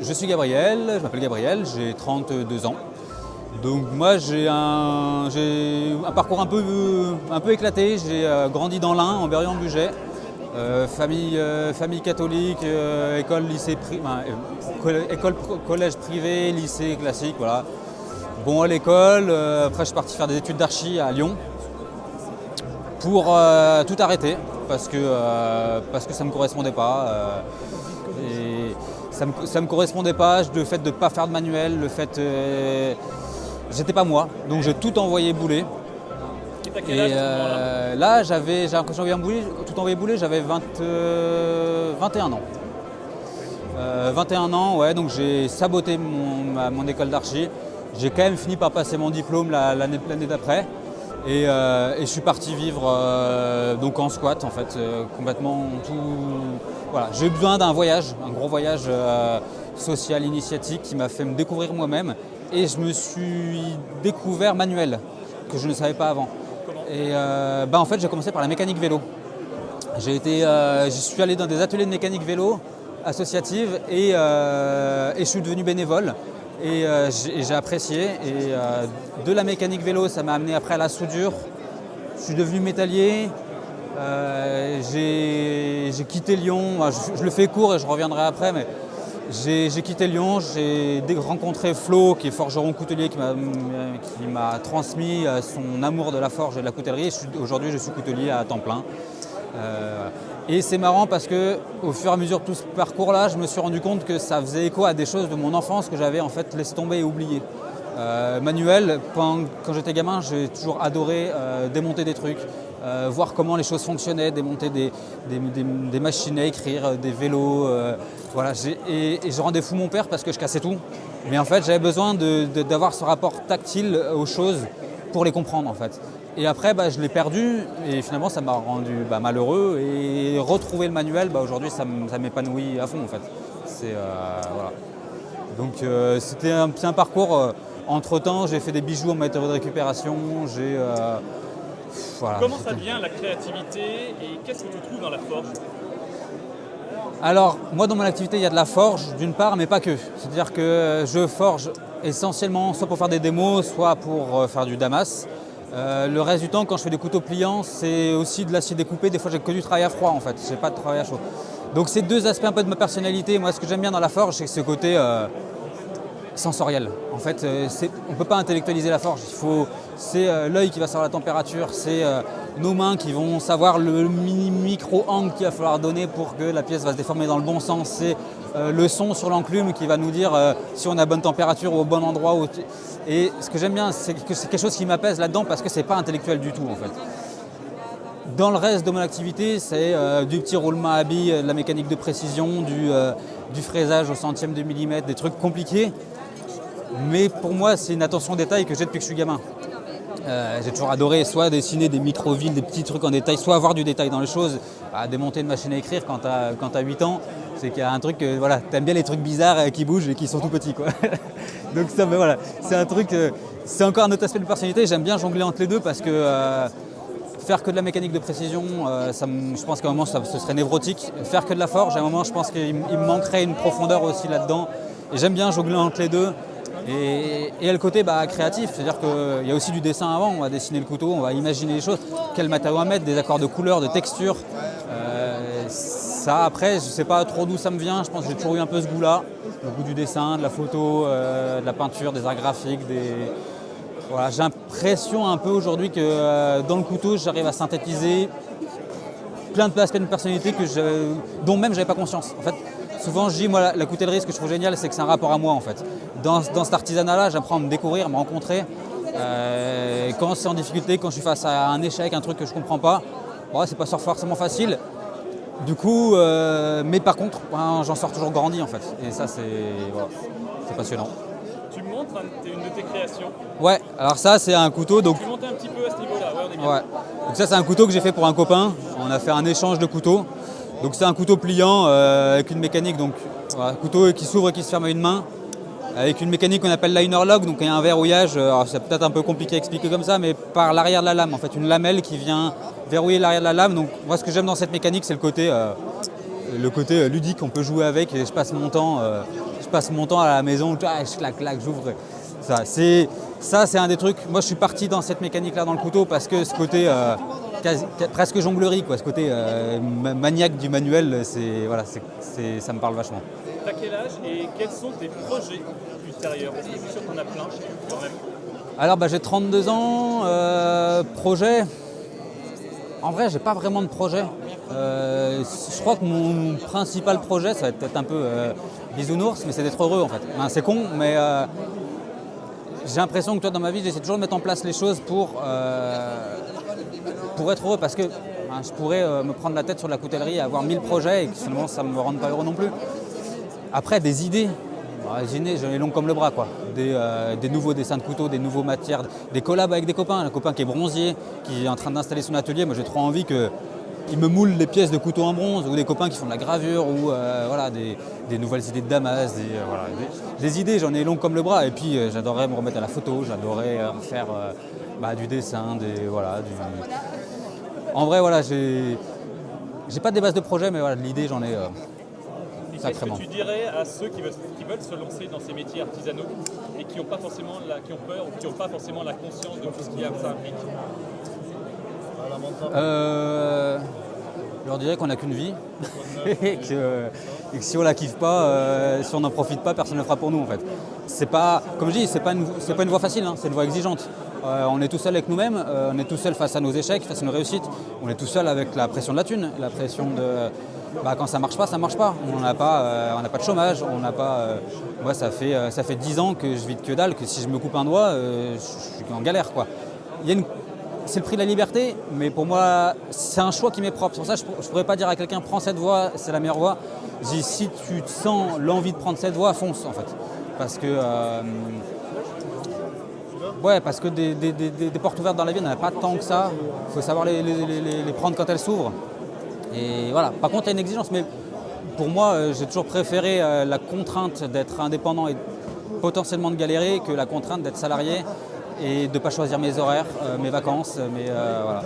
Je suis Gabriel, je m'appelle Gabriel, j'ai 32 ans. Donc moi j'ai un, parcours un peu, éclaté, j'ai euh, grandi dans l'Ain, en Berrien-Bugey. Euh, famille, euh, famille catholique, école, lycée, école, collège privé, lycée classique, voilà. Bon à l'école, après je suis parti faire des études d'archi à Lyon pour tout arrêter parce que, parce que ça ne me correspondait pas ça me, me correspondait pas, le fait de ne pas faire de manuel, le fait... Euh, j'étais pas moi, donc j'ai tout envoyé bouler. Et euh, là, j'avais, j'ai envoyé tout envoyé bouler, j'avais 21 euh, ans. 21 ans, ouais, donc j'ai saboté mon, école d'archi. J'ai quand même fini par passer mon diplôme l'année d'après. Et, je suis parti vivre donc en squat en fait, complètement tout, voilà, j'ai eu besoin d'un voyage, un gros voyage euh, social initiatique qui m'a fait me découvrir moi-même et je me suis découvert manuel que je ne savais pas avant. et euh, bah, en fait j'ai commencé par la mécanique vélo. J'ai été, euh, je suis allé dans des ateliers de mécanique vélo associative et, je suis devenu bénévole et j'ai apprécié. Et de la mécanique vélo, ça m'a amené après à la soudure. Je suis devenu métallier, j'ai quitté Lyon, je, le fais court et je reviendrai après, mais j'ai quitté Lyon, j'ai rencontré Flo, qui est forgeron coutelier, qui m'a transmis euh, son amour de la forge et de la coutellerie. Aujourd'hui, je suis coutelier à temps plein. Euh, et c'est marrant parce que au fur et à mesure de tout ce parcours-là, je me suis rendu compte que ça faisait écho à des choses de mon enfance que j'avais en fait laissé tomber et oublié. manuel, quand, j'étais gamin, j'ai toujours adoré démonter des trucs, euh, voir comment les choses fonctionnaient, démonter des, machines à écrire, euh, des vélos. Euh, voilà, et, je rendais fou mon père parce que je cassais tout. Mais en fait, j'avais besoin d'avoir ce rapport tactile aux choses pour les comprendre en fait. Et après, bah, je l'ai perdu et finalement, ça m'a rendu bah, malheureux. Et retrouver le manuel, bah, aujourd'hui, ça m'épanouit à fond en fait. Donc c'était un, petit parcours. entre temps, j'ai fait des bijoux en matériaux de récupération. J'ai Comment ça vient la créativité et qu'est-ce que tu trouves dans la forge? Alors, moi dans mon activité, il y a de la forge d'une part, mais pas que. C'est-à-dire que je forge essentiellement soit pour faire des démos, soit pour euh, faire du damas. Euh, le reste du temps, quand je fais des couteaux pliants, c'est aussi de l'acier découpé. Des fois, j'ai que du travail à froid en fait, j'ai pas de travail à chaud. Donc, c'est deux aspects un peu de ma personnalité. Moi, ce que j'aime bien dans la forge, c'est ce côté euh, sensoriel. En fait, euh, on ne peut pas intellectualiser la forge. C'est euh, l'œil qui va savoir la température, c'est euh, nos mains qui vont savoir le micro-angle qu'il va falloir donner pour que la pièce va se déformer dans le bon sens. C'est le son sur l'enclume qui va nous dire si on a bonne température ou au bon endroit. Et ce que j'aime bien, c'est que c'est quelque chose qui m'apaise là-dedans parce que ce n'est pas intellectuel du tout en fait. Dans le reste de mon activité, c'est du petit roulement à billes, de la mécanique de précision, du fraisage au centième de millimètre, des trucs compliqués mais pour moi, c'est une attention au détail que j'ai depuis que je suis gamin. Euh, j'ai toujours adoré soit dessiner des micro-villes, des petits trucs en détail, soit avoir du détail dans les choses. À démonter une machine à écrire quand tu as, 8 ans, c'est qu'il y a un truc, euh, voilà, aimes bien les trucs bizarres euh, qui bougent et qui sont tout petits. Quoi. Donc ça, ben voilà, c'est un truc, c'est encore un autre aspect de personnalité. J'aime bien jongler entre les deux parce que faire que de la mécanique de précision, ça, je pense qu'à un moment ce serait névrotique. Faire que de la forge, à un moment je pense qu'il me manquerait une profondeur aussi là-dedans. Et j'aime bien jongler entre les deux. Et, le côté bah, créatif, c'est-à-dire qu'il y a aussi du dessin avant, on va dessiner le couteau, on va imaginer les choses, quel matériau à mettre, des accords de couleurs, de texture. Euh, ça après, je ne sais pas trop d'où ça me vient, je pense que j'ai toujours eu un peu ce goût-là, le goût du dessin, de la photo, euh, de la peinture, des arts graphiques, des... J'ai l'impression un peu aujourd'hui que euh, dans le couteau, j'arrive à synthétiser plein d'aspects de personnalité que dont même je n'avais pas conscience. En fait, souvent je dis, moi, la, coutellerie, ce que je trouve génial, c'est que c'est un rapport à moi, en fait. Dans, cet artisanat-là, j'apprends à me découvrir, à me rencontrer. Euh, quand c'est en difficulté, quand je suis face à un échec, un truc que je ne comprends pas, bon, c'est pas forcément facile. Du coup, euh, mais par contre, j'en sors toujours grandi, en fait. Et ça, c'est passionnant. Tu me montres une de tes créations Ouais, alors ça, c'est un couteau. Donc... Tu montes un petit peu à ce niveau-là, ouais, on est Ouais. Donc ça, c'est un couteau que j'ai fait pour un copain. On a fait un échange de couteaux. Donc c'est un couteau pliant euh, avec une mécanique, donc couteau qui s'ouvre et qui se ferme à une main, avec une mécanique qu'on appelle liner lock, donc un verrouillage, euh, c'est peut-être un peu compliqué à expliquer comme ça, mais par l'arrière de la lame, en fait, une lamelle qui vient verrouiller l'arrière de la lame. Donc moi ce que j'aime dans cette mécanique, c'est le côté, euh, le côté ludique, on peut jouer avec, je passe mon temps, je passe mon temps à la maison, je claque, claque, j'ouvre. Ça, c'est un des trucs. Moi, je suis parti dans cette mécanique-là dans le couteau parce que ce côté euh, presque jonglerie, quoi, ce côté euh, maniaque du manuel, voilà, ça me parle vachement. T'as quel âge et quels sont tes projets ultérieurs? Parce sûr qu'on a plein quand même. Alors, bah, j'ai 32 ans. Euh, projet. En vrai, j'ai pas vraiment de projet. je crois que mon principal projet, ça va être peut-être un peu bisounours, mais c'est d'être heureux en fait. c'est con, mais j'ai l'impression que toi, dans ma vie, j'essaie toujours de mettre en place les choses pour, euh, pour être heureux parce que je pourrais euh, me prendre la tête sur la coutellerie et avoir mille projets et que finalement ça ne me rende pas heureux non plus. Après, des idées. Idées, j'en ai long comme le bras. Quoi. Euh, des, nouveaux dessins de couteaux, des nouveaux matières, des collabs avec des copains. Un copain qui est bronzier, qui est en train d'installer son atelier. Moi, j'ai trop envie que il me moule des pièces de couteau en bronze ou des copains qui font de la gravure ou euh, voilà, des, nouvelles idées de Damas, des, euh, idées, j'en ai long comme le bras. Et puis euh, j'adorerais me remettre à la photo, j'adorerais faire bah, du dessin, des, voilà, En vrai, voilà, j'ai pas des bases de projet, mais voilà, l'idée, j'en ai. Qu'est-ce que tu dirais à ceux qui veulent, se lancer dans ces métiers artisanaux et qui ont, pas forcément la, qui ont peur ou qui n'ont pas forcément la conscience de tout ce qui ça implique euh, je leur dirais qu'on n'a qu'une vie et, que, si on la kiffe pas, euh, si on n'en profite pas, personne ne le fera pour nous en fait. C'est pas, comme je dis, c'est pas une, pas une voie facile, hein, c'est une voie exigeante. Euh, on est tout seul avec nous-mêmes, on est tout seul face à nos échecs, face à nos réussites. On est tout seul avec la pression de la thune, la pression de bah, quand ça marche pas, ça marche pas. On n'a pas, on pas de chômage, on n'a pas. moi, ça fait ça fait 10 ans que je vis de que dalle, que si je me coupe un doigt, je suis en galère quoi. Une c'est le prix de la liberté, mais pour moi, c'est un choix qui m'est propre. Pour ça, je ne pourrais pas dire à quelqu'un prends cette voie, c'est la meilleure voie. Je si tu sens l'envie de prendre cette voie, fonce en fait. Parce que, euh, ouais, parce que des, portes ouvertes dans la vie, il n'y en a pas tant que ça. Il faut savoir les, prendre quand elles s'ouvrent. Et voilà. Par contre, il y a une exigence, mais pour moi, euh, j'ai toujours préféré euh, la contrainte d'être indépendant et potentiellement de galérer que la contrainte d'être salarié et de ne pas choisir mes horaires, euh, mes vacances, mais voilà.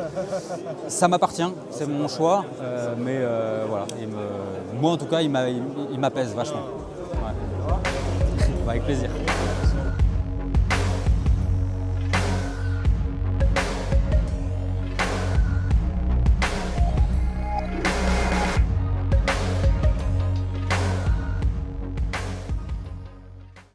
Ça m'appartient, c'est mon choix, mais voilà, moi en tout cas, il m'apaise vachement. avec plaisir.